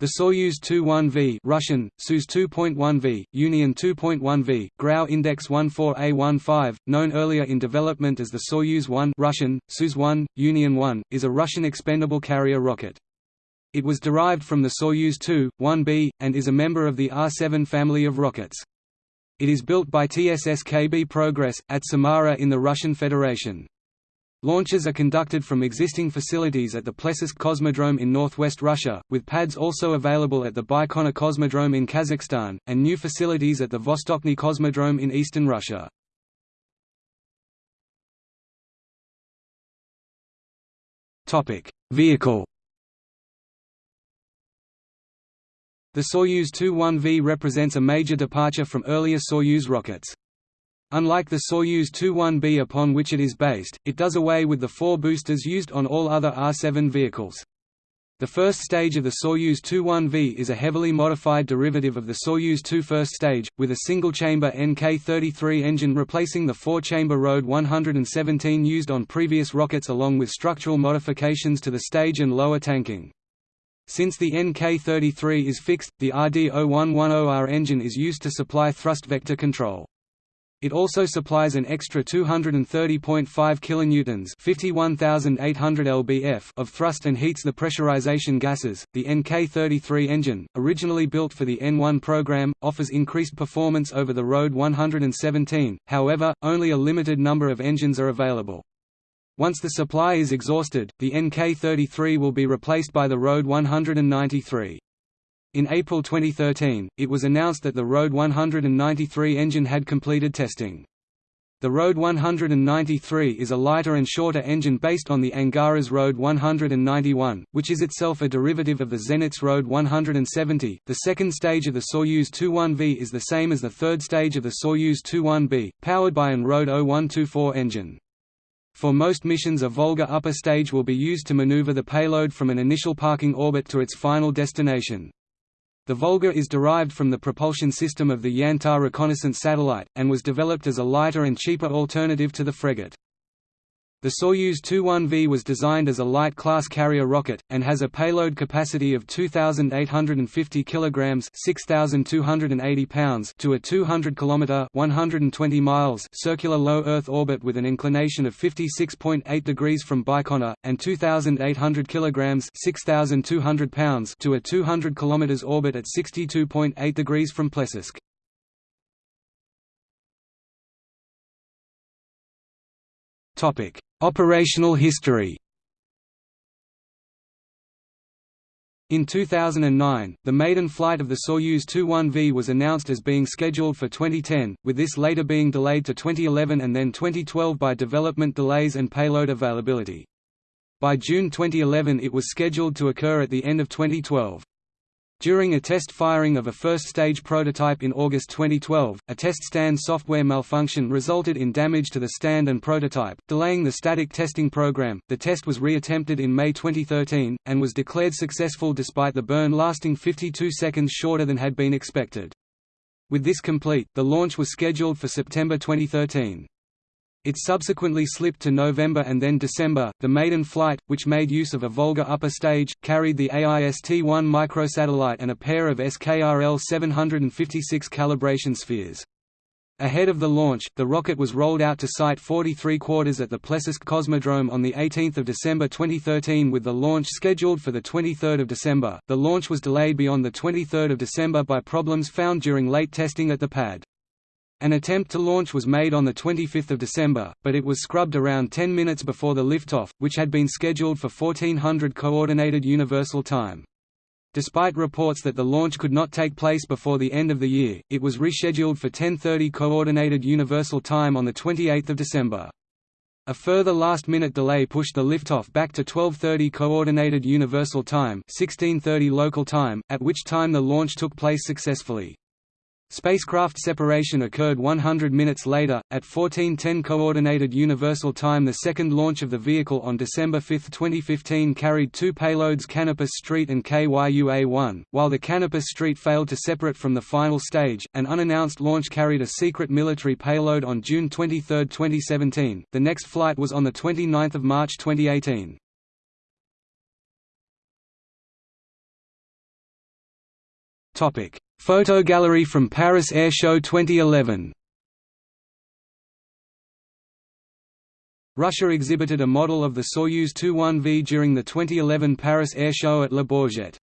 The Soyuz 21V Russian, Soyuz 2.1V, Union 2.1V, Grau Index 14A15, known earlier in development as the Soyuz 1 Russian, Soyuz 1, Union 1, is a Russian expendable carrier rocket. It was derived from the Soyuz 2, 1B, and is a member of the R-7 family of rockets. It is built by TSSKB Progress, at Samara in the Russian Federation. Launches are conducted from existing facilities at the Plesetsk Cosmodrome in northwest Russia, with pads also available at the Baikonur Cosmodrome in Kazakhstan, and new facilities at the Vostochny Cosmodrome in eastern Russia. Vehicle The Soyuz 2-1V represents a major departure from earlier Soyuz rockets. Unlike the Soyuz 21B upon which it is based, it does away with the four boosters used on all other R-7 vehicles. The first stage of the Soyuz 21V is a heavily modified derivative of the Soyuz 2 first stage, with a single-chamber NK-33 engine replacing the four-chamber RD 117 used on previous rockets along with structural modifications to the stage and lower tanking. Since the NK-33 is fixed, the RD-0110R engine is used to supply thrust vector control. It also supplies an extra 230.5 kilonewtons, 51,800 lbf of thrust and heats the pressurization gases. The NK-33 engine, originally built for the N1 program, offers increased performance over the RD 117. However, only a limited number of engines are available. Once the supply is exhausted, the NK-33 will be replaced by the RD 193. In April 2013, it was announced that the RD 193 engine had completed testing. The RD 193 is a lighter and shorter engine based on the Angara's RD 191, which is itself a derivative of the Zenit's RD 170. The second stage of the Soyuz 21V is the same as the third stage of the Soyuz 21B, powered by an RD 0124 engine. For most missions a Volga upper stage will be used to maneuver the payload from an initial parking orbit to its final destination. The Volga is derived from the propulsion system of the Yantar reconnaissance satellite, and was developed as a lighter and cheaper alternative to the Fregat. The Soyuz 21V was designed as a light-class carrier rocket, and has a payload capacity of 2,850 kg 6,280 pounds to a 200 km 120 miles circular low Earth orbit with an inclination of 56.8 degrees from Baikonur, and 2,800 kg 6,200 pounds to a 200 km orbit at 62.8 degrees from Plesetsk. Operational history In 2009, the maiden flight of the Soyuz 21V was announced as being scheduled for 2010, with this later being delayed to 2011 and then 2012 by development delays and payload availability. By June 2011 it was scheduled to occur at the end of 2012. During a test firing of a first-stage prototype in August 2012, a test stand software malfunction resulted in damage to the stand and prototype, delaying the static testing program. The test was reattempted in May 2013, and was declared successful despite the burn lasting 52 seconds shorter than had been expected. With this complete, the launch was scheduled for September 2013. It subsequently slipped to November and then December. The maiden flight, which made use of a Volga upper stage, carried the AIST-1 microsatellite and a pair of SKRL 756 calibration spheres. Ahead of the launch, the rocket was rolled out to Site 43 quarters at the Plesetsk Cosmodrome on 18 December 2013 with the launch scheduled for 23 December. The launch was delayed beyond 23 December by problems found during late testing at the pad. An attempt to launch was made on 25 December, but it was scrubbed around 10 minutes before the liftoff, which had been scheduled for 1400 Coordinated Universal Time. Despite reports that the launch could not take place before the end of the year, it was rescheduled for 10:30 Coordinated Universal Time on 28 December. A further last-minute delay pushed the liftoff back to 12:30 Coordinated Universal Time (16:30 local time), at which time the launch took place successfully. Spacecraft separation occurred 100 minutes later, at 1410 Coordinated Universal Time The second launch of the vehicle on December 5, 2015 carried two payloads Kanopus Street and KYUA-1, while the Kanopus Street failed to separate from the final stage. An unannounced launch carried a secret military payload on June 23, 2017. The next flight was on 29 March 2018. Photo gallery from Paris Air Show 2011 Russia exhibited a model of the Soyuz 21V during the 2011 Paris Air Show at Le Bourget.